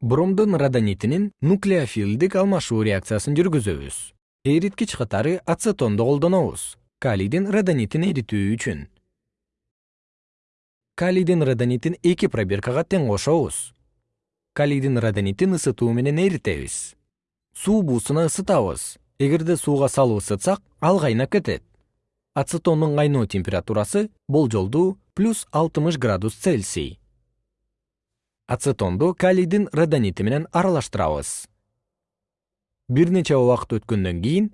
бромдун родонитинин нуклеофилдик алмашуу реакциясын жүргүзөбүз. Эриткич катары ацетонду колдонобуз. Калийдин родонитин эритүү үчүн. Калийдин родонитин эки пробиркага тең кошобуз. Калийдин родонитин ысытуу менен эритебиз. Суу буусуна ысытабыз. Эгерде сууга салып ысытсак ал кайнап кетет. Ацетондун кайноо температурасы болжолдуу плюс алтымыш градус цельсий ацетонду калийдин родонити менен аралаштырабыз. Бир нече убакыт өткөндөн кийин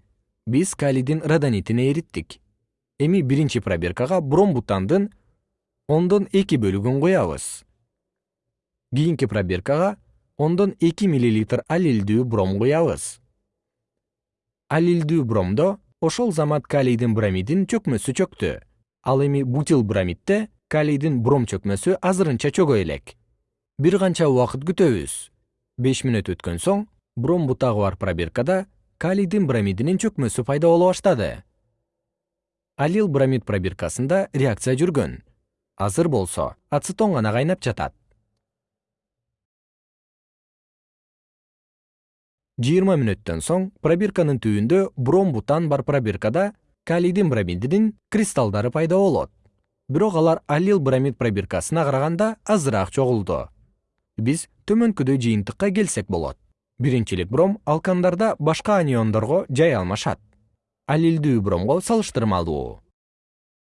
биз калийдин родонитин эриттик. Эми биринчи пробиркага бромбутандын ондон эки бөлүгүн куябыз кийинки пробиркага ондон эки миллилитр алилдүү бром куябыз алилдүү бромдо ошол замат калийдин бромидин чөкмөсү чөктү. Ал эми бутил бромидде калийдин бром чөкмөсү азырынча чөгө элек бир канча убакыт күтөбүз. Беш мүнөт өткөн соң бром бутагы бар пробиркада калийдин бромидинин чөкмөсү пайда боло баштады. Алил бромид пробиркасында реакция жүргөн. Азыр болсо ацетон гана кайнап жатат. Жыйырма мүнөттөн соң пробирканын түбүндө бром бутан бар пробиркада калийдин бромидинин кристаллдары пайда болот. Бирок алар алил бромид пробиркасына караганда азыраак чогулду биз төмөнкүдөй жыйынтыкка келсек болот. Биринчилик бром алкандарда башка аниондорго жай алмашат. Алилдүү бромго салыштырмалуу